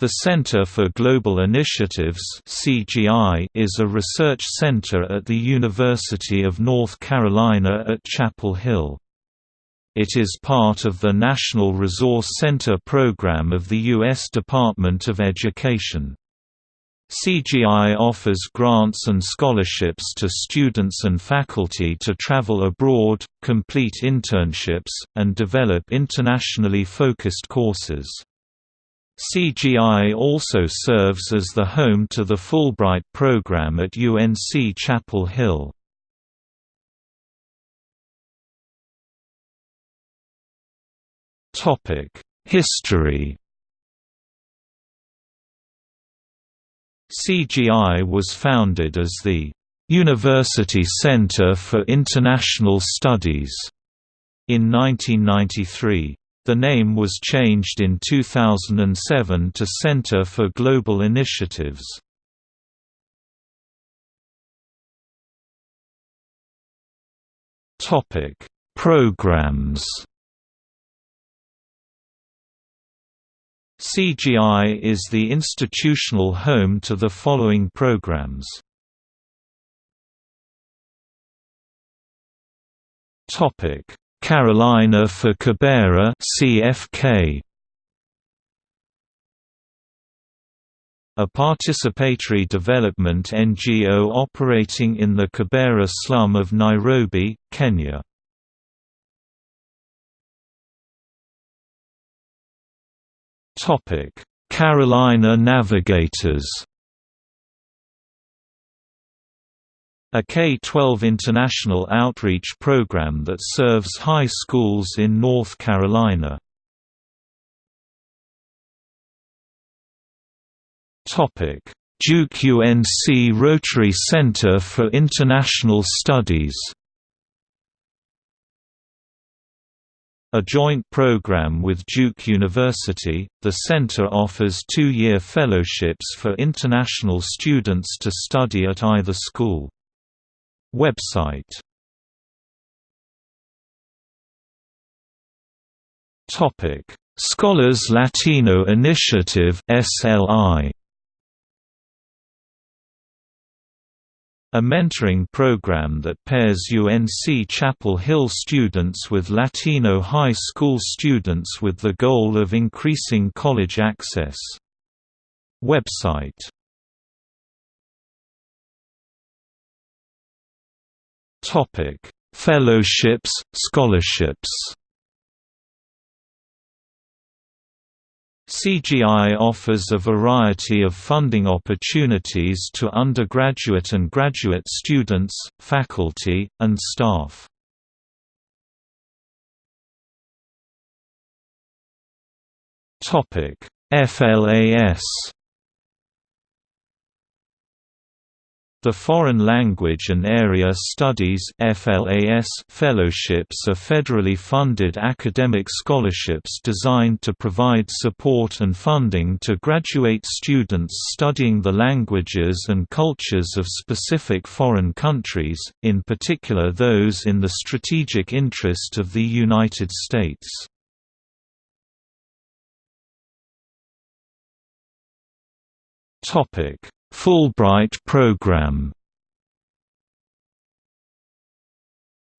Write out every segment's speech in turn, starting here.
The Center for Global Initiatives (CGI) is a research center at the University of North Carolina at Chapel Hill. It is part of the National Resource Center program of the U.S. Department of Education. CGI offers grants and scholarships to students and faculty to travel abroad, complete internships, and develop internationally focused courses. CGI also serves as the home to the Fulbright program at UNC Chapel Hill. History CGI was founded as the University Center for International Studies in 1993. The name was changed in 2007 to Center for Global Initiatives. Topic: Programs. CGI is the institutional home to the following programs. Topic: Carolina for Kibera CFK a participatory development NGO operating in the Kibera slum of Nairobi, Kenya. Carolina Navigators A K-12 international outreach program that serves high schools in North Carolina. Duke UNC Rotary Center for International Studies A joint program with Duke University, the center offers two-year fellowships for international students to study at either school. Website Topic: Scholars Latino Initiative (SLI). A mentoring program that pairs UNC Chapel Hill students with Latino high school students with the goal of increasing college access. Website Topic: Fellowships, scholarships. CGI offers a variety of funding opportunities to undergraduate and graduate students, faculty, and staff. FLAS The Foreign Language and Area Studies FLAS fellowships are federally funded academic scholarships designed to provide support and funding to graduate students studying the languages and cultures of specific foreign countries, in particular those in the strategic interest of the United States. Topic Fulbright program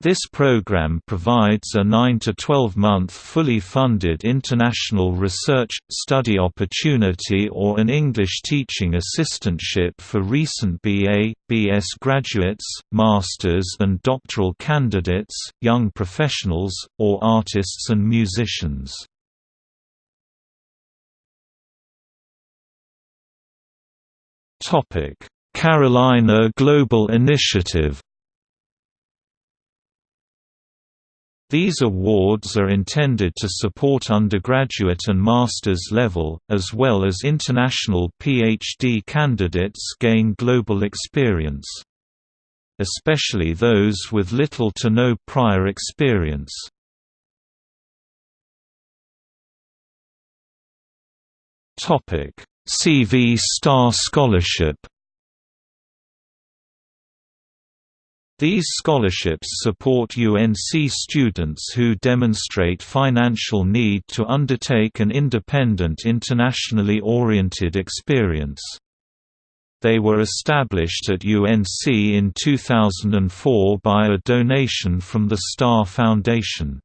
This program provides a 9 to 12 month fully funded international research, study opportunity or an English teaching assistantship for recent BA, BS graduates, masters and doctoral candidates, young professionals, or artists and musicians. Carolina Global Initiative. These awards are intended to support undergraduate and master's level, as well as international PhD candidates gain global experience. Especially those with little to no prior experience. Topic CV Starr Scholarship These scholarships support UNC students who demonstrate financial need to undertake an independent internationally oriented experience. They were established at UNC in 2004 by a donation from the Starr Foundation.